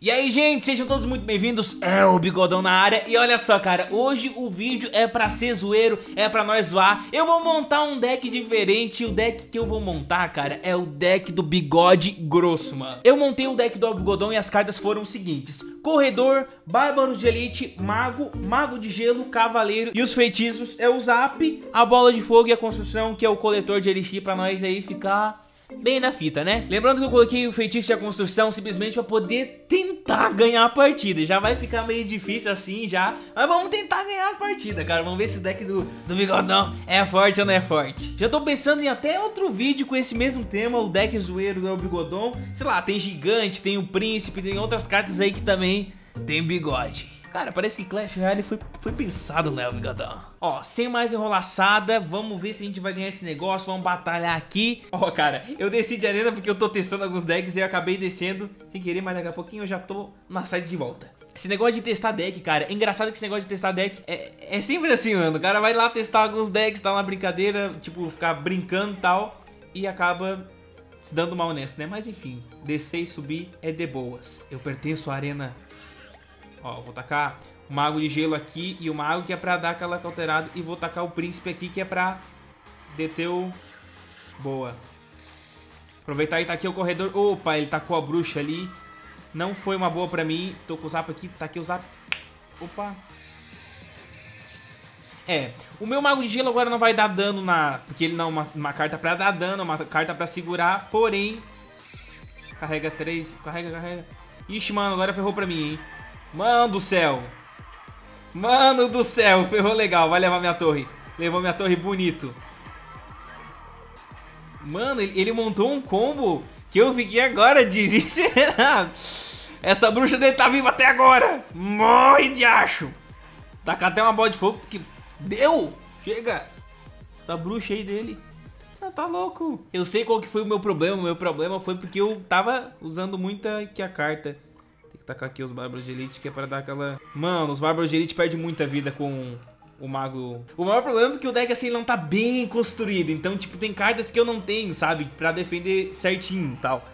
E aí, gente, sejam todos muito bem-vindos. É o Bigodão na área. E olha só, cara, hoje o vídeo é pra ser zoeiro, é pra nós zoar. Eu vou montar um deck diferente. E o deck que eu vou montar, cara, é o deck do Bigode Grosso, mano. Eu montei o deck do Bigodão e as cartas foram os seguintes: Corredor, Bárbaros de Elite, Mago, Mago de Gelo, Cavaleiro. E os feitiços é o Zap, a Bola de Fogo e a Construção, que é o coletor de Elixir pra nós aí ficar bem na fita, né? Lembrando que eu coloquei o feitiço e a construção simplesmente pra poder tentar ganhar a partida. Já vai ficar meio difícil assim já, mas vamos tentar ganhar a partida, cara. Vamos ver se o deck do, do Bigodão é forte ou não é forte. Já tô pensando em até outro vídeo com esse mesmo tema, o deck zoeiro do Bigodão. Sei lá, tem gigante, tem o príncipe, tem outras cartas aí que também tem bigode. Cara, parece que Clash Royale foi, foi pensado, né, Bigodão? Ó, sem mais enrolaçada, vamos ver se a gente vai ganhar esse negócio, vamos batalhar aqui. Ó, cara, eu desci de arena porque eu tô testando alguns decks e eu acabei descendo sem querer, mas daqui a pouquinho eu já tô na side de volta. Esse negócio de testar deck, cara, é engraçado que esse negócio de testar deck é, é sempre assim, mano. O cara vai lá testar alguns decks, tá uma brincadeira, tipo, ficar brincando e tal, e acaba se dando mal nessa, né? Mas enfim, descer e subir é de boas. Eu pertenço à arena Ó, vou tacar o mago de gelo aqui e o mago que é pra dar aquela cauterada. E vou tacar o príncipe aqui que é pra deter o... Boa. Aproveitar e tá aqui o corredor. Opa, ele tacou a bruxa ali. Não foi uma boa pra mim. Tô com o zap aqui, tá aqui o zap. Opa. É, o meu Mago de Gelo agora não vai dar dano na... Porque ele não é uma, uma carta pra dar dano, uma carta pra segurar, porém... Carrega três, carrega, carrega. Ixi, mano, agora ferrou pra mim, hein. Mano do céu. Mano do céu, ferrou legal. Vai levar minha torre. Levou minha torre bonito. Mano, ele, montou um combo que eu fiquei agora desesperado. Essa bruxa dele tá viva até agora. Morre de acho. Tacar até uma bola de fogo porque... Deu! Chega! Essa bruxa aí dele... Ah, tá louco. Eu sei qual que foi o meu problema. O meu problema foi porque eu tava usando muita que a carta tacar aqui os Bárbaros de Elite, que é pra dar aquela... Mano, os Bárbaros de Elite perdem muita vida com o Mago... O maior problema é que o deck, assim, não tá bem construído. Então, tipo, tem cartas que eu não tenho, sabe? Pra defender certinho e tal.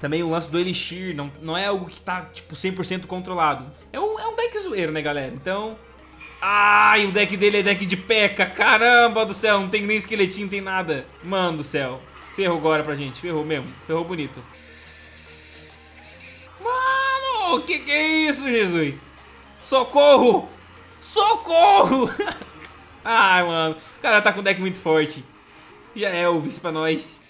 Também o lance do Elixir não, não é algo que tá, tipo, 100% controlado. É um, é um deck zoeiro, né, galera? Então... Ai, o deck dele é deck de peca. Caramba do céu, não tem nem esqueletinho, não tem nada. Mano do céu. Ferrou agora pra gente, ferrou mesmo. Ferrou bonito. O que que é isso, Jesus? Socorro! Socorro! Ai, mano. O cara tá com deck muito forte. Já é o vice pra nós.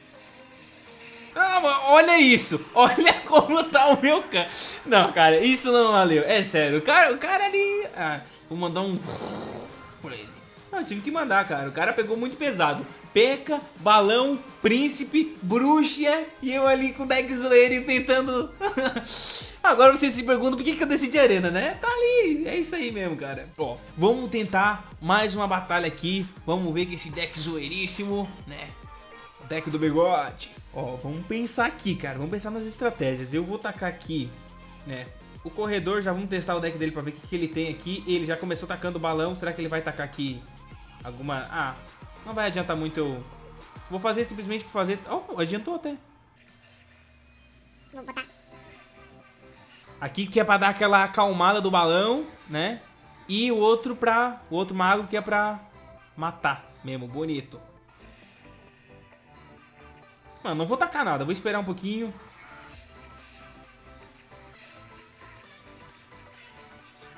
Ah, mano, olha isso. Olha como tá o meu cara. Não, cara, isso não valeu. É sério. O cara, o cara ali... Ah, vou mandar um... Pra ele. Não, tive que mandar, cara. O cara pegou muito pesado. Peca, balão, príncipe, bruxa e eu ali com o deck zoeiro tentando... Agora você se pergunta por que, que eu decidi arena, né? Tá ali, é isso aí mesmo, cara. Ó, vamos tentar mais uma batalha aqui. Vamos ver que esse deck zoeiríssimo, né? O deck do bigode. Ó, vamos pensar aqui, cara. Vamos pensar nas estratégias. Eu vou tacar aqui, né? O corredor, já vamos testar o deck dele pra ver o que, que ele tem aqui. Ele já começou tacando balão. Será que ele vai tacar aqui alguma... Ah, não vai adiantar muito eu... Vou fazer simplesmente pra fazer... Oh, adiantou até. Vou botar Aqui que é pra dar aquela acalmada do balão, né? E o outro pra... O outro mago que é pra matar mesmo, bonito. Mano, não vou tacar nada, vou esperar um pouquinho.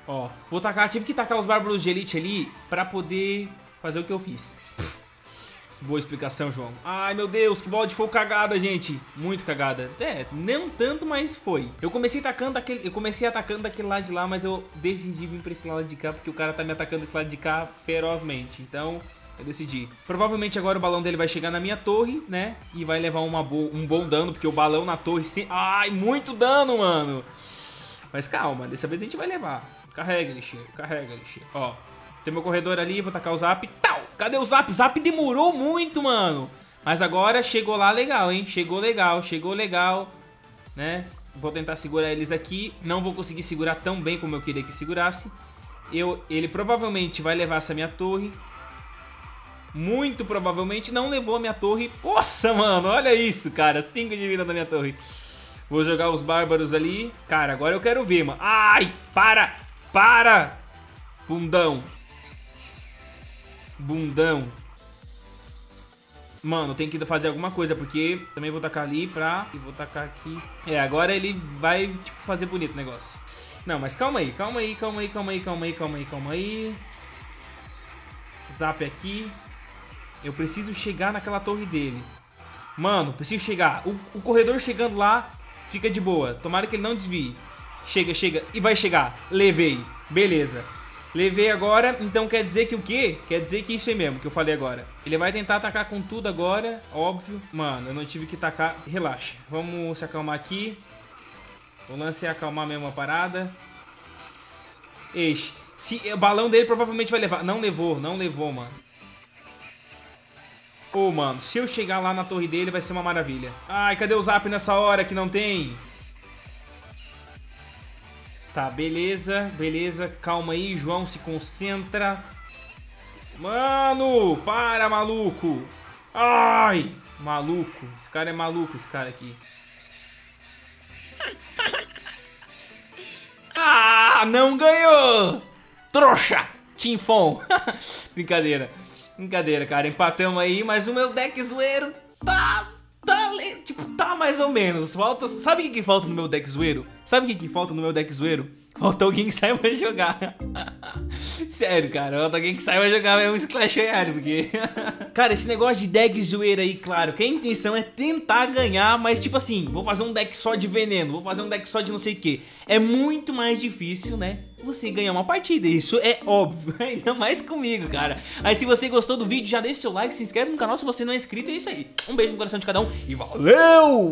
Ó, vou tacar, tive que tacar os bárbaros de elite ali pra poder fazer o que eu fiz. Boa explicação, João. Ai, meu Deus, que bola de fogo cagada, gente. Muito cagada. É, não tanto, mas foi. Eu comecei atacando aquele, eu comecei atacando daquele lado de lá, mas eu decidi vir pra esse lado de cá, porque o cara tá me atacando desse lado de cá ferozmente. Então, eu decidi. Provavelmente agora o balão dele vai chegar na minha torre, né? E vai levar uma um bom dano, porque o balão na torre... Se... Ai, muito dano, mano. Mas calma, dessa vez a gente vai levar. Carrega, lixeiro, carrega, lixeiro. Ó, tem meu corredor ali, vou tacar o zap. Tal! Cadê o zap? Zap demorou muito, mano. Mas agora chegou lá legal, hein? Chegou legal, chegou legal, né? Vou tentar segurar eles aqui. Não vou conseguir segurar tão bem como eu queria que segurasse. Eu, ele provavelmente vai levar essa minha torre. Muito provavelmente não levou a minha torre. Nossa, mano, olha isso, cara. 5 de vida na minha torre. Vou jogar os bárbaros ali. Cara, agora eu quero ver, mano. Ai, para! Para! Bundão. Bundão. Mano, tem que fazer alguma coisa, porque também vou tacar ali pra... E vou tacar aqui. É, agora ele vai, tipo, fazer bonito o negócio. Não, mas calma aí, calma aí, calma aí, calma aí, calma aí, calma aí, calma aí. Zap aqui. Eu preciso chegar naquela torre dele. Mano, preciso chegar. O, o corredor chegando lá, fica de boa. Tomara que ele não desvie. Chega, chega. E vai chegar. Levei. Beleza. Levei agora, então quer dizer que o quê? Quer dizer que isso aí mesmo, que eu falei agora. Ele vai tentar atacar com tudo agora, óbvio. Mano, eu não tive que tacar. Relaxa. Vamos se acalmar aqui. O lance é acalmar mesmo a parada. Eixe. Se, o balão dele provavelmente vai levar. Não levou, não levou, mano. Ô, oh, mano, se eu chegar lá na torre dele vai ser uma maravilha. Ai, cadê o zap nessa hora que não tem? Tá, beleza, beleza. Calma aí, João, se concentra. Mano, para, maluco. Ai, maluco. Esse cara é maluco, esse cara aqui. Ah, não ganhou! Trouxa! Tinfon. Brincadeira. Brincadeira, cara. Empatamos aí, mas o meu deck zoeiro tá tá, tipo, tá mais ou menos. Falta, sabe o que, que falta no meu deck zoeiro? Sabe o que, que falta no meu deck zoeiro? Falta alguém que saiba jogar. Sério, cara. Alguém que saiba jogar mesmo Clash Royale, porque... cara, esse negócio de deck zoeira aí, claro, que a intenção é tentar ganhar, mas tipo assim, vou fazer um deck só de veneno, vou fazer um deck só de não sei o que. É muito mais difícil, né? Você ganhar uma partida, isso é óbvio, ainda mais comigo, cara. Aí se você gostou do vídeo, já deixa seu like, se inscreve no canal se você não é inscrito, é isso aí. Um beijo no coração de cada um e valeu!